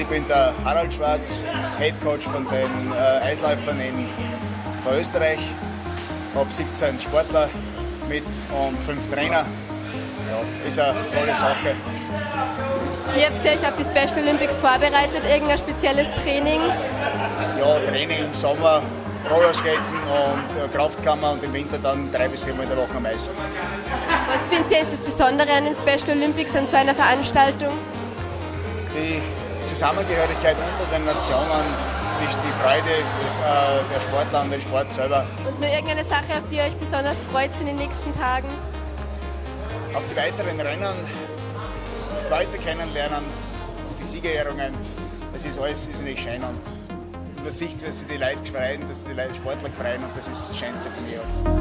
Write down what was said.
David Schwarz, Head Coach von den äh, Eisläufern in von Österreich. Habe 17 Sportler mit und 5 Trainer. Ja, ist eine tolle Sache. Wie habt ihr euch auf die Special Olympics vorbereitet? Irgendein spezielles Training? Ja, Training im Sommer, Rollerskaten und äh, Kraftkammer und im Winter dann drei bis viermal in der Woche am Eis. Was findet ihr ist das Besondere an den Special Olympics, an so einer Veranstaltung? Die Zusammengehörigkeit unter den Nationen, die, die Freude äh, der Sportler an den Sport selber. Und nur irgendeine Sache, auf die ihr euch besonders freut in den nächsten Tagen? Auf die weiteren Rennen, Leute kennenlernen, auf die Siegerehrungen. Es ist alles ist nicht schön und man sieht, dass sie die Leute freuen, dass sie die Leute Sportler freuen und das ist das Schönste für mich.